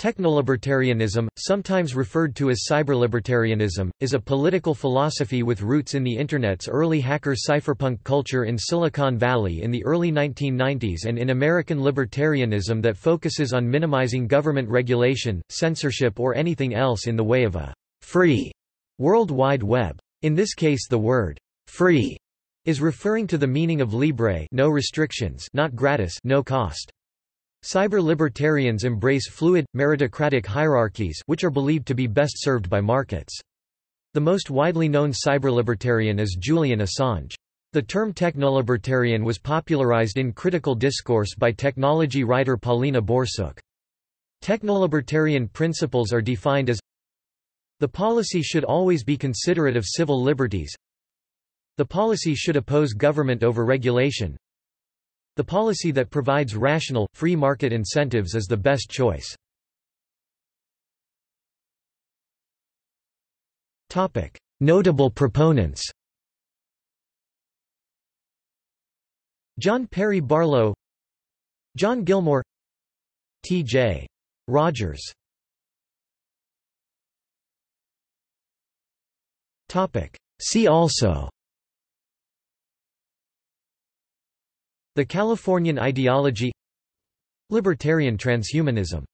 Technolibertarianism, sometimes referred to as cyberlibertarianism, is a political philosophy with roots in the Internet's early hacker cypherpunk culture in Silicon Valley in the early 1990s and in American libertarianism that focuses on minimizing government regulation, censorship or anything else in the way of a free World Wide Web. In this case the word free is referring to the meaning of libre no restrictions not gratis no cost. Cyber-libertarians embrace fluid, meritocratic hierarchies which are believed to be best served by markets. The most widely known cyber-libertarian is Julian Assange. The term technolibertarian was popularized in critical discourse by technology writer Paulina Borsook. Technolibertarian principles are defined as The policy should always be considerate of civil liberties The policy should oppose government over regulation the policy that provides rational, free market incentives is the best choice. Notable proponents John Perry Barlow John Gilmore T.J. Rogers See also the Californian ideology Libertarian transhumanism